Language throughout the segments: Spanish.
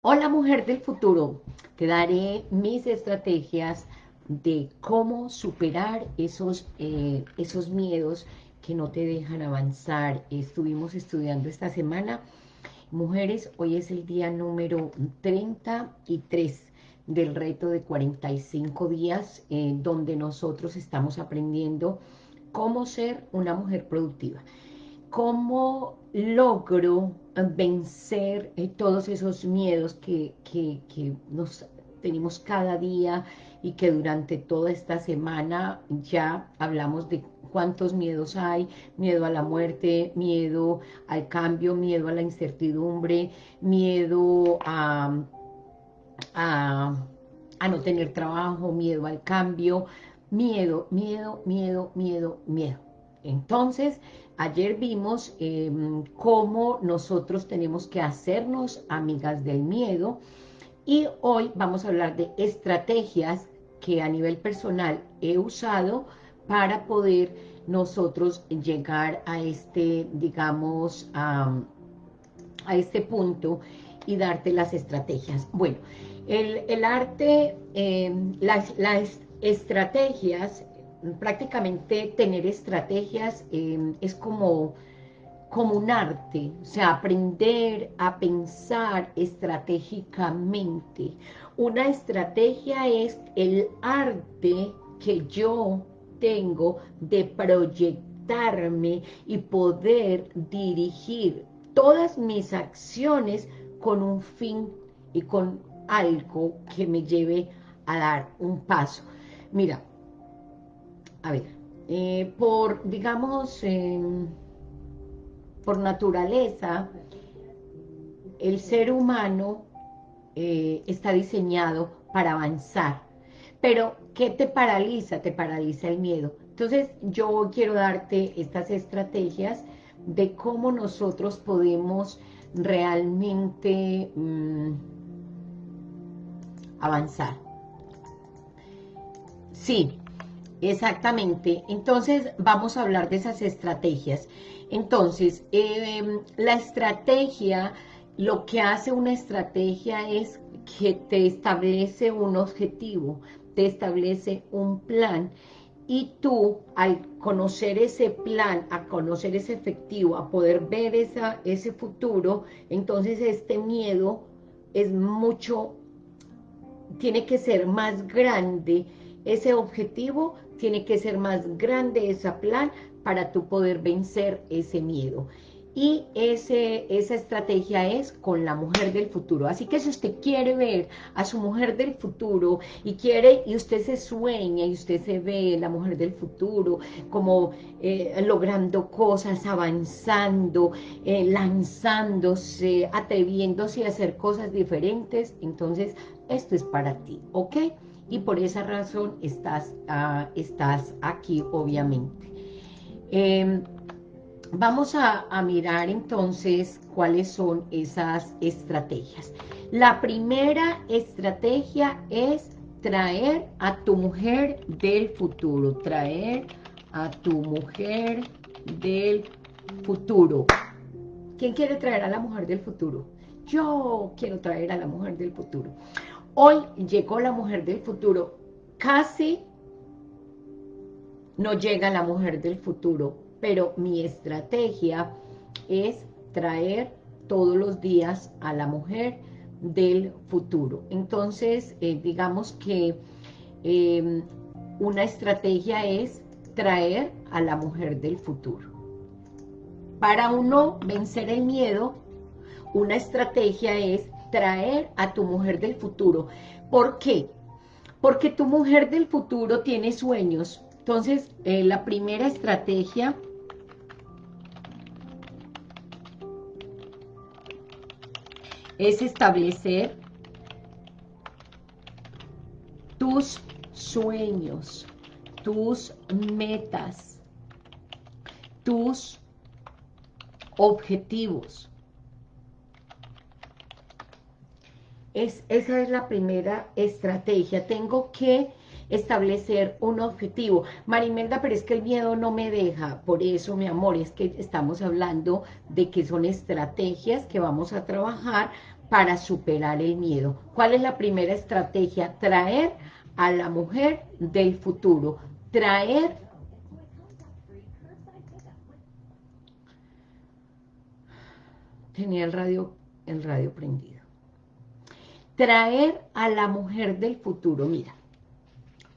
Hola mujer del futuro, te daré mis estrategias de cómo superar esos, eh, esos miedos que no te dejan avanzar. Estuvimos estudiando esta semana. Mujeres, hoy es el día número 33 del reto de 45 días, donde nosotros estamos aprendiendo cómo ser una mujer productiva. Cómo logro vencer eh, todos esos miedos que, nos tenemos cada día y que durante toda esta semana ya hablamos de cuántos miedos hay, miedo a la muerte, miedo al cambio, miedo a la incertidumbre, miedo a, a no tener trabajo, miedo al cambio, miedo, miedo, miedo, miedo, miedo. Entonces, ayer vimos em, cómo nosotros tenemos que hacernos amigas del miedo y hoy vamos a hablar de estrategias que a nivel personal he usado para poder nosotros llegar a este, digamos, a, este punto y darte las estrategias. Bueno, el, arte, em, las, las estrategias prácticamente tener estrategias em, es como, como un arte, o sea, aprender a pensar estratégicamente. Una estrategia es el arte que yo tengo de proyectarme y poder dirigir todas mis acciones con un fin y con algo que me lleve a dar un paso. Mira, a ver, eh, por, digamos, em, por naturaleza, el ser humano eh, está diseñado para avanzar. Pero, ¿qué te paraliza? Te paraliza el miedo. Entonces, yo quiero darte estas estrategias de cómo nosotros podemos realmente mm, avanzar. Sí, Exactamente, entonces vamos a hablar de esas estrategias. Entonces, em, la estrategia, lo que hace una estrategia es que te establece un objetivo, te establece un plan y tú al conocer ese plan, a conocer ese efectivo, a poder ver esa, ese futuro, entonces este miedo es mucho, tiene que ser más grande ese objetivo tiene que ser más grande ese plan para tú poder vencer ese miedo. Y ese, esa estrategia es con la mujer del futuro. Así que si usted quiere ver a su mujer del futuro y quiere, y usted se sueña y usted se ve la mujer del futuro como eh, logrando cosas, avanzando, eh, lanzándose, atreviéndose a hacer cosas diferentes, entonces esto es para ti, ¿ok? Y por esa razón estás, ah, estás aquí, obviamente. Em, vamos a, a, mirar entonces cuáles son esas estrategias. La primera estrategia es traer a tu mujer del futuro, traer a tu mujer del futuro. ¿Quién quiere traer a la mujer del futuro? Yo quiero traer a la mujer del futuro. Hoy llegó la mujer del futuro. Casi no llega la mujer del futuro, pero mi estrategia es traer todos los días a la mujer del futuro. Entonces, eh, digamos que em, una estrategia es traer a la mujer del futuro. Para uno vencer el miedo, una estrategia es traer a tu mujer del futuro. ¿Por qué? Porque tu mujer del futuro tiene sueños. Entonces, eh, la primera estrategia es establecer tus sueños, tus metas, tus objetivos. Esa es la primera estrategia. Tengo que establecer un objetivo. Marimelda, pero es que el miedo no me deja. Por eso, mi amor, es que estamos hablando de que son estrategias que vamos a trabajar para superar el miedo. ¿Cuál es la primera estrategia? Traer a la mujer del futuro. Traer tenía el radio, el radio prendido. Traer a la mujer del futuro. Mira,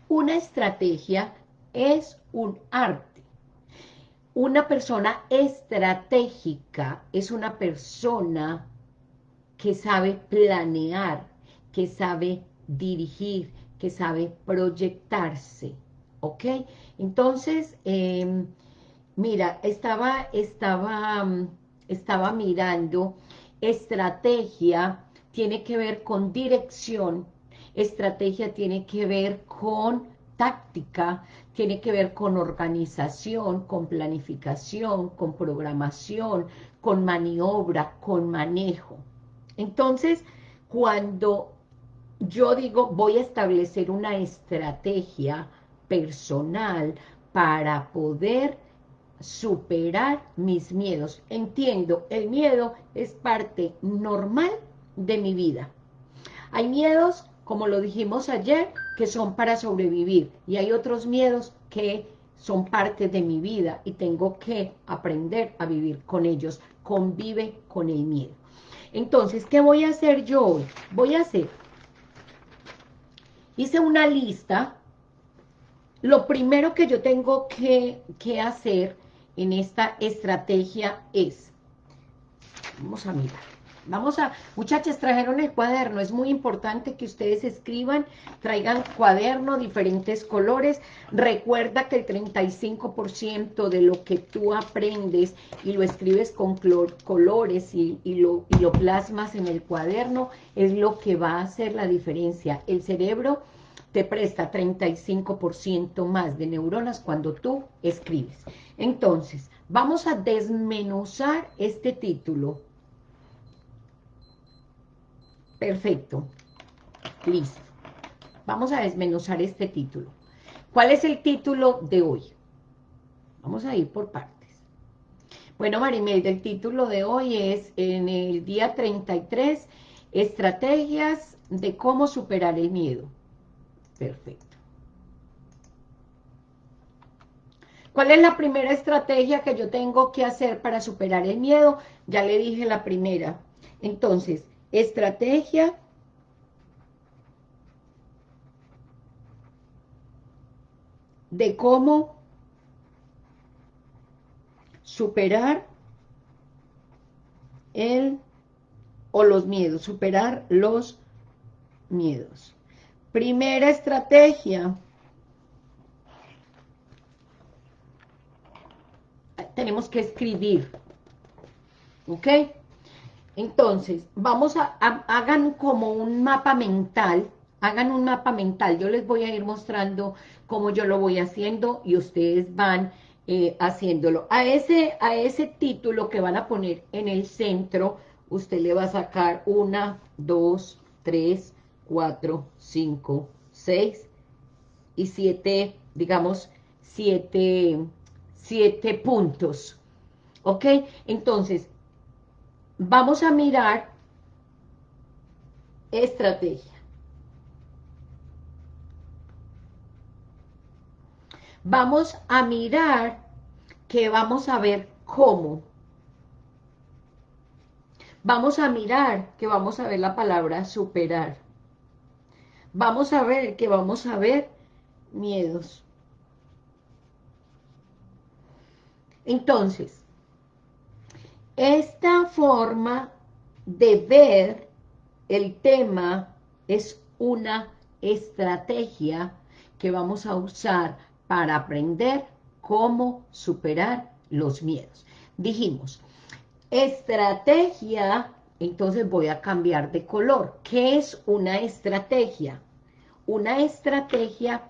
una estrategia es un arte. Una persona estratégica es una persona que sabe planear, que sabe dirigir, que sabe proyectarse, ¿ok? Entonces, em, mira, estaba, estaba, estaba mirando, estrategia tiene que ver con dirección, estrategia tiene que ver con táctica, tiene que ver con organización, con planificación, con programación, con maniobra, con manejo. Entonces, cuando yo digo, voy a establecer una estrategia personal para poder superar mis miedos. Entiendo, el miedo es parte normal de mi vida. Hay miedos, como lo dijimos ayer, que son para sobrevivir y hay otros miedos que son parte de mi vida y tengo que aprender a vivir con ellos. Convive con el miedo. Entonces, ¿qué voy a hacer yo hoy? Voy a hacer, hice una lista, lo primero que yo tengo que, que hacer en esta estrategia es, vamos a mirar, Vamos a, muchachas, trajeron el cuaderno, es muy importante que ustedes escriban, traigan cuaderno, diferentes colores, recuerda que el 35% de lo que tú aprendes y lo escribes con colores y, lo, y lo plasmas en el cuaderno, es lo que va a hacer la diferencia. El cerebro te presta 35% más de neuronas cuando tú escribes. Entonces, vamos a desmenuzar este título Perfecto. Listo. Vamos a desmenuzar este título. ¿Cuál es el título de hoy? Vamos a ir por partes. Bueno, Marimel, el título de hoy es en el día 33, estrategias de cómo superar el miedo. Perfecto. ¿Cuál es la primera estrategia que yo tengo que hacer para superar el miedo? Ya le dije la primera. Entonces, estrategia de cómo superar el o los miedos, superar los miedos. Primera estrategia. Tenemos que escribir. ¿Ok? Entonces, vamos a, hagan como un mapa mental, hagan un mapa mental, yo les voy a ir mostrando cómo yo lo voy haciendo y ustedes van eh, haciéndolo. A ese, a ese título que van a poner en el centro, usted le va a sacar una, dos, tres, cuatro, cinco, seis y siete, digamos, siete, siete puntos. ¿Ok? Entonces, vamos a mirar estrategia. Vamos a mirar que vamos a ver cómo. Vamos a mirar que vamos a ver la palabra superar. Vamos a ver que vamos a ver miedos. Entonces, esta forma de ver el tema es una estrategia que vamos a usar para aprender cómo superar los miedos. Dijimos, estrategia, entonces voy a cambiar de color. ¿Qué es una estrategia? Una estrategia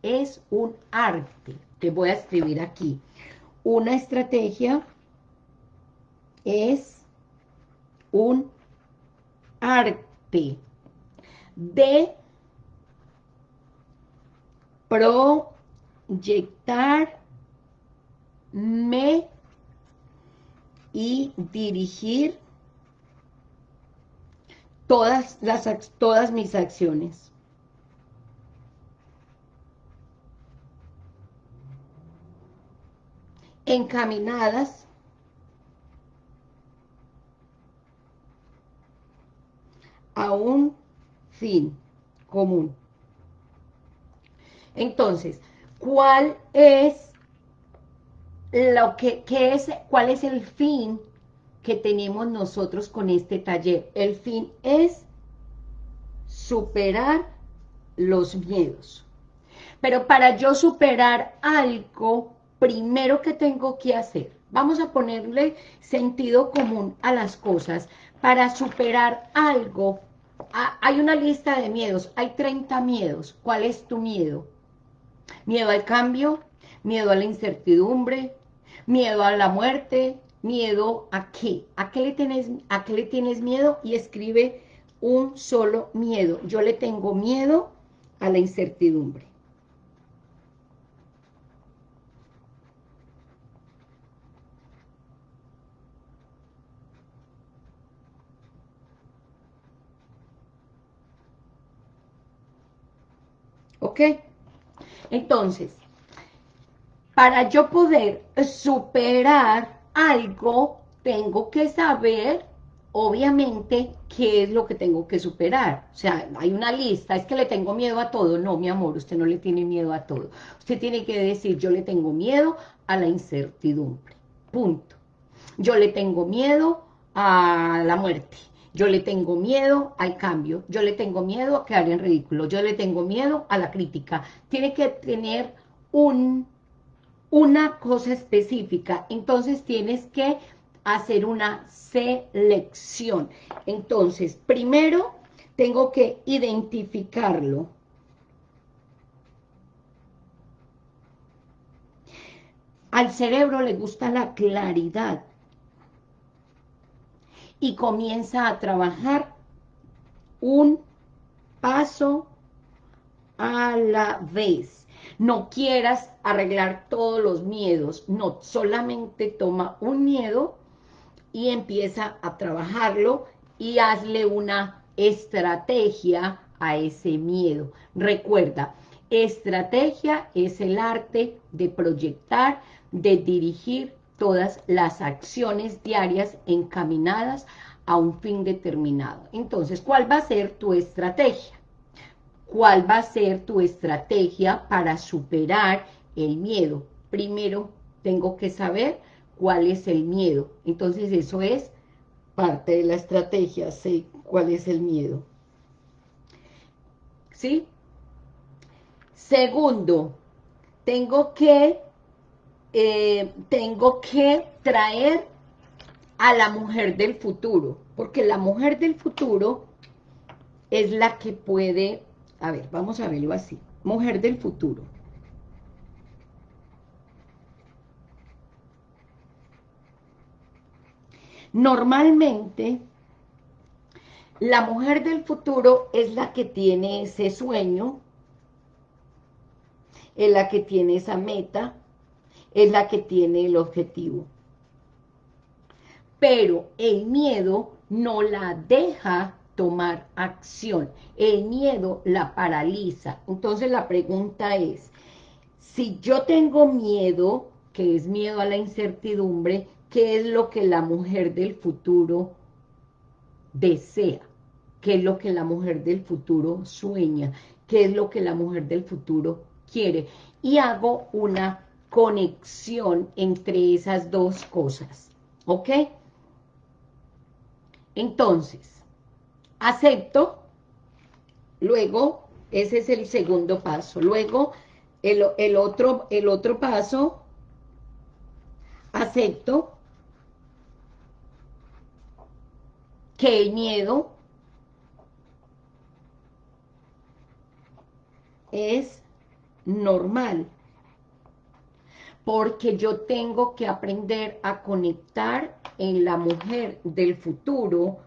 es un arte. Te voy a escribir aquí. Una estrategia es un arte de proyectarme y dirigir todas, las, todas mis acciones. encaminadas a un fin común. Entonces, ¿cuál es lo que es cuál es el fin que tenemos nosotros con este taller? El fin es superar los miedos. Pero para yo superar algo, primero que tengo que hacer, vamos a ponerle sentido común a las cosas, para superar algo, hay una lista de miedos, hay 30 miedos, ¿cuál es tu miedo? Miedo al cambio, miedo a la incertidumbre, miedo a la muerte, miedo a qué, a qué le tienes, a qué le tienes miedo y escribe un solo miedo, yo le tengo miedo a la incertidumbre. ¿Ok? Entonces, para yo poder superar algo, tengo que saber, obviamente, qué es lo que tengo que superar. O sea, hay una lista, es que le tengo miedo a todo. No, mi amor, usted no le tiene miedo a todo. Usted tiene que decir, yo le tengo miedo a la incertidumbre. Punto. Yo le tengo miedo a la muerte yo le tengo miedo al cambio, yo le tengo miedo a quedar en ridículo, yo le tengo miedo a la crítica. Tiene que tener un, una cosa específica, entonces tienes que hacer una selección. Entonces, primero tengo que identificarlo. Al cerebro le gusta la claridad, y comienza a trabajar un paso a la vez. No quieras arreglar todos los miedos, no, solamente toma un miedo y empieza a trabajarlo y hazle una estrategia a ese miedo. Recuerda, estrategia es el arte de proyectar, de dirigir todas las acciones diarias encaminadas a un fin determinado. Entonces, ¿cuál va a ser tu estrategia? ¿Cuál va a ser tu estrategia para superar el miedo? Primero, tengo que saber cuál es el miedo. Entonces, eso es parte de la estrategia, sé cuál es el miedo. ¿Sí? Segundo, tengo que eh, tengo que traer a la mujer del futuro, porque la mujer del futuro es la que puede, a ver, vamos a verlo así, mujer del futuro. Normalmente, la mujer del futuro es la que tiene ese sueño, es la que tiene esa meta, es la que tiene el objetivo. Pero el miedo no la deja tomar acción. El miedo la paraliza. Entonces la pregunta es, si yo tengo miedo, que es miedo a la incertidumbre, ¿qué es lo que la mujer del futuro desea? ¿Qué es lo que la mujer del futuro sueña? ¿Qué es lo que la mujer del futuro quiere? Y hago una conexión entre esas dos cosas, ¿ok? Entonces, acepto, luego, ese es el segundo paso, luego el, el, otro, el otro paso, acepto que el miedo es normal, porque yo tengo que aprender a conectar en la mujer del futuro,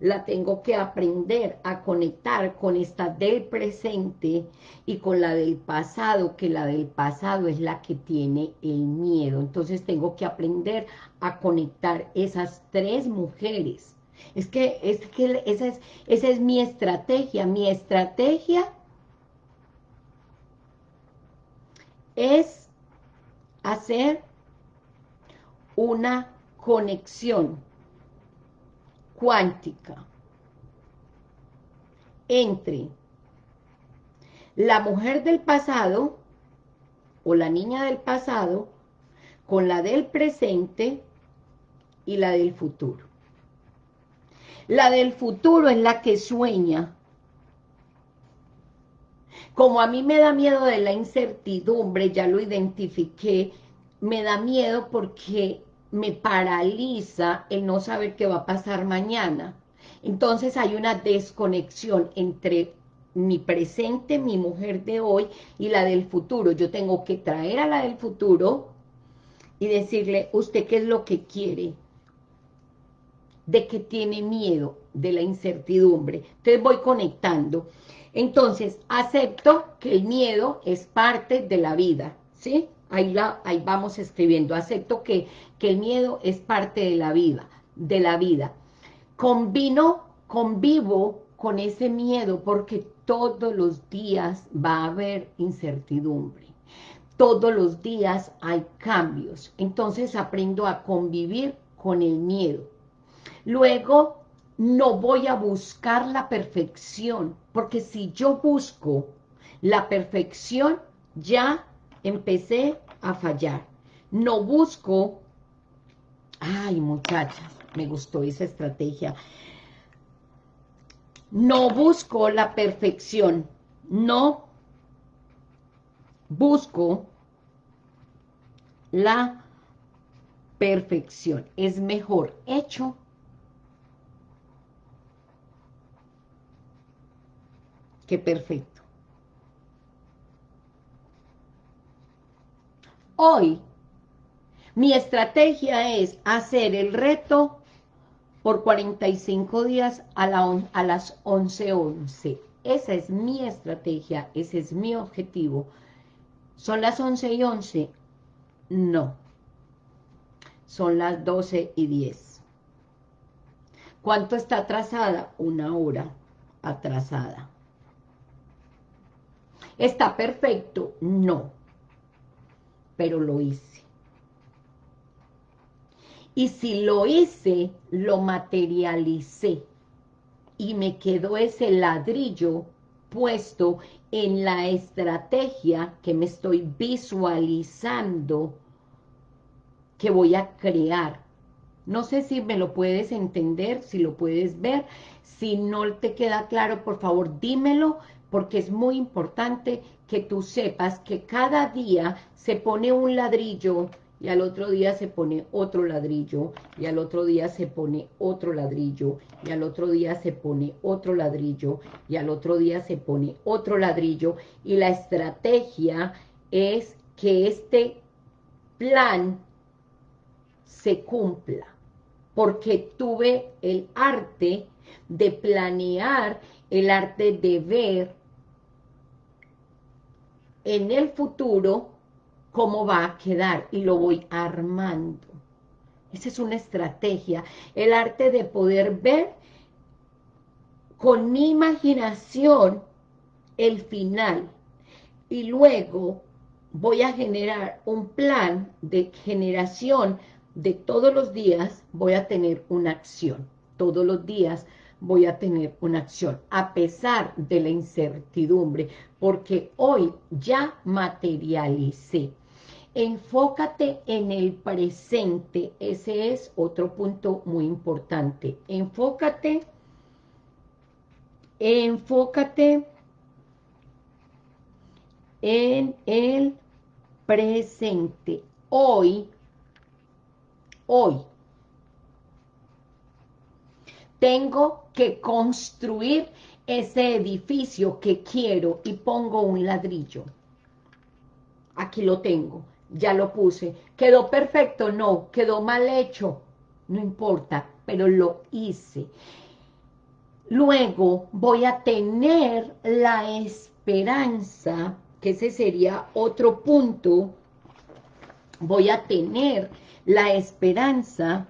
la tengo que aprender a conectar con esta del presente y con la del pasado, que la del pasado es la que tiene el miedo. Entonces tengo que aprender a conectar esas tres mujeres. Es que, es que esa, es, esa es mi estrategia. Mi estrategia es hacer una conexión cuántica entre la mujer del pasado o la niña del pasado con la del presente y la del futuro. La del futuro es la que sueña. Como a mí me da miedo de la incertidumbre, ya lo identifiqué, me da miedo porque me paraliza el no saber qué va a pasar mañana. Entonces hay una desconexión entre mi presente, mi mujer de hoy y la del futuro. Yo tengo que traer a la del futuro y decirle, ¿usted qué es lo que quiere? ¿De qué tiene miedo? De la incertidumbre. Entonces voy conectando. Entonces, acepto que el miedo es parte de la vida, ¿sí? Ahí, la, ahí vamos escribiendo. Acepto que, que el miedo es parte de la vida, de la vida. Combino, convivo con ese miedo porque todos los días va a haber incertidumbre. Todos los días hay cambios. Entonces aprendo a convivir con el miedo. Luego, no voy a buscar la perfección, porque si yo busco la perfección, ya empecé a fallar. No busco, ay muchachas, me gustó esa estrategia, no busco la perfección, no busco la perfección. Es mejor hecho que perfecto. Hoy, mi estrategia es hacer el reto por 45 días a, la a las 11.11. Esa es mi estrategia, ese es mi objetivo. ¿Son las 11 y 11? No. Son las 12 y 10. ¿Cuánto está atrasada? Una hora atrasada. ¿Está perfecto? No. Pero lo hice. Y si lo hice, lo materialicé. Y me quedó ese ladrillo puesto en la estrategia que me estoy visualizando que voy a crear. No sé si me lo puedes entender, si lo puedes ver. Si no te queda claro, por favor, dímelo, porque es muy importante que tú sepas que cada día se pone un ladrillo y al otro día se pone otro ladrillo, y al otro día se pone otro ladrillo, y al otro día se pone otro ladrillo, y al otro día se pone otro ladrillo, y la estrategia es que este plan se cumpla, porque tuve el arte de planear, el arte de ver en el futuro cómo va a quedar. Y lo voy armando. Esa es una estrategia, el arte de poder ver con mi imaginación el final. Y luego voy a generar un plan de generación de todos los días voy a tener una acción, todos los días voy a tener una acción, a pesar de la incertidumbre, porque hoy ya materialicé. Enfócate en el presente, ese es otro punto muy importante. Enfócate, enfócate en el presente. Hoy, hoy, tengo que construir ese edificio que quiero y pongo un ladrillo. Aquí lo tengo ya lo puse. ¿Quedó perfecto? No. ¿Quedó mal hecho? No importa, pero lo hice. Luego voy a tener la esperanza, que ese sería otro punto, voy a tener la esperanza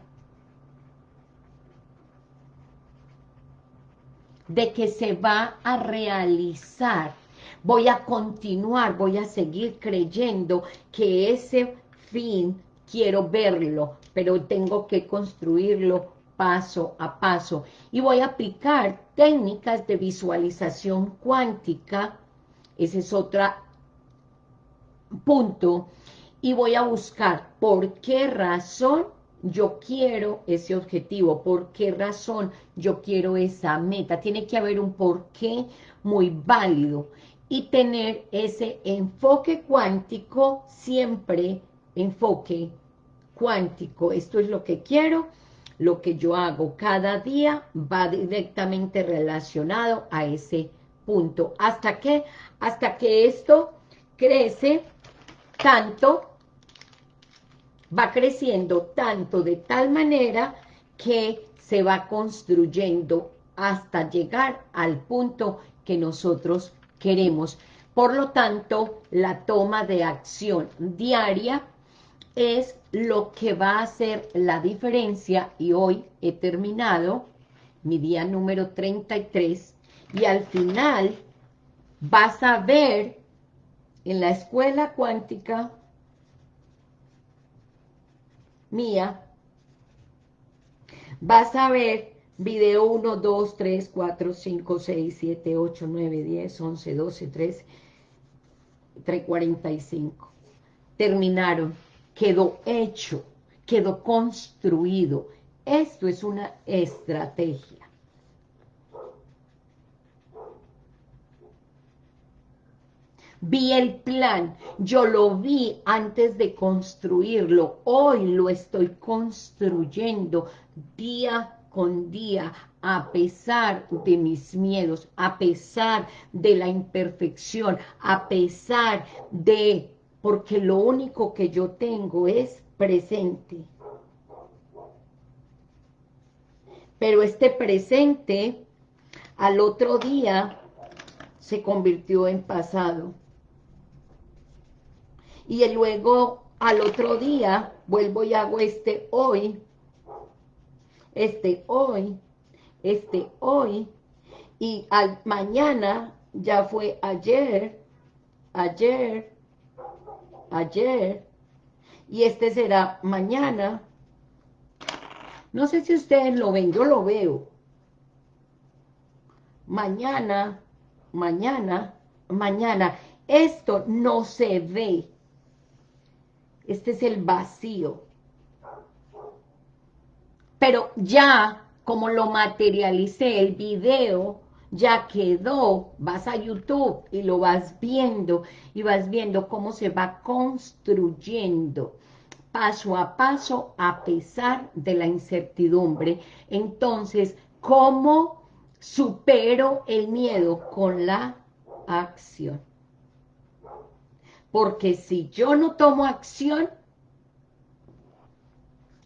de que se va a realizar. Voy a continuar, voy a seguir creyendo que ese fin quiero verlo, pero tengo que construirlo paso a paso. Y voy a aplicar técnicas de visualización cuántica, ese es otro punto, y voy a buscar por qué razón yo quiero ese objetivo, por qué razón yo quiero esa meta. Tiene que haber un porqué muy válido y tener ese enfoque cuántico, siempre enfoque cuántico. Esto es lo que quiero, lo que yo hago cada día va directamente relacionado a ese punto. ¿Hasta qué? Hasta que esto crece tanto va creciendo tanto de tal manera que se va construyendo hasta llegar al punto que nosotros queremos. Por lo tanto, la toma de acción diaria es lo que va a hacer la diferencia y hoy he terminado mi día número 33 y al final vas a ver en la escuela cuántica mía, vas a ver video 1, 2, 3, 4, 5, 6, 7, 8, 9, 10, 11, 12, 13, 3, 45. Terminaron, quedó hecho, quedó construido. Esto es una estrategia. Vi el plan, yo lo vi antes de construirlo, hoy lo estoy construyendo día con día, a pesar de mis miedos, a pesar de la imperfección, a pesar de, porque lo único que yo tengo es presente. Pero este presente, al otro día, se convirtió en pasado y luego al otro día vuelvo y hago este hoy, este hoy, este hoy, y al mañana ya fue ayer, ayer, ayer, y este será mañana. No sé si ustedes lo ven, yo lo veo. Mañana, mañana, mañana. Esto no se ve. Este es el vacío. Pero ya, como lo materialicé, el video ya quedó, vas a YouTube y lo vas viendo, y vas viendo cómo se va construyendo paso a paso a pesar de la incertidumbre. Entonces, ¿cómo supero el miedo? Con la acción. Porque si yo no tomo acción,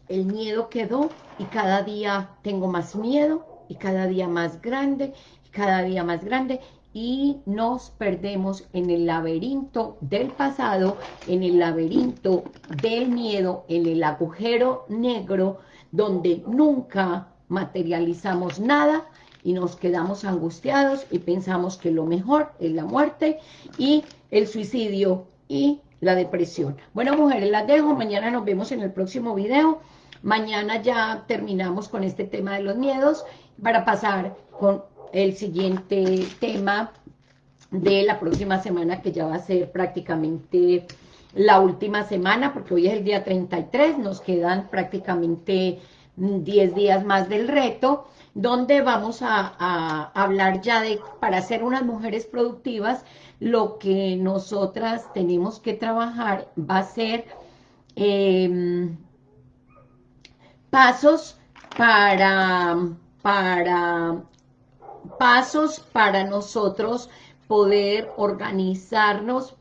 el miedo quedó y cada día tengo más miedo y cada día más grande y cada día más grande y nos perdemos en el laberinto del pasado, en el laberinto del miedo, en el agujero negro, donde nunca materializamos nada y nos quedamos angustiados y pensamos que lo mejor es la muerte y el suicidio y la depresión. Bueno, mujeres, las dejo. Mañana nos vemos en el próximo video. Mañana ya terminamos con este tema de los miedos para pasar con el siguiente tema de la próxima semana, que ya va a ser prácticamente la última semana, porque hoy es el día 33, nos quedan prácticamente 10 días más del reto, donde vamos a, a hablar ya de, para ser unas mujeres productivas, lo que nosotras tenemos que trabajar va a ser em, pasos para, para, pasos para nosotros poder organizarnos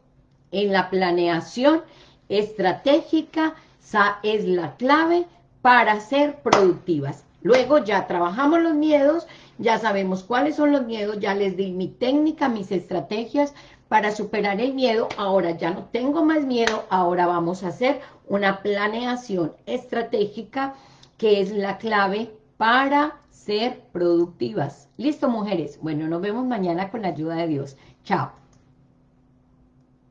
en la planeación estratégica, esa es la clave para ser productivas. Luego ya trabajamos los miedos, ya sabemos cuáles son los miedos, ya les di mi técnica, mis estrategias para superar el miedo. Ahora ya no tengo más miedo, ahora vamos a hacer una planeación estratégica que es la clave para ser productivas. Listo, mujeres. Bueno, nos vemos mañana con la ayuda de Dios. Chao.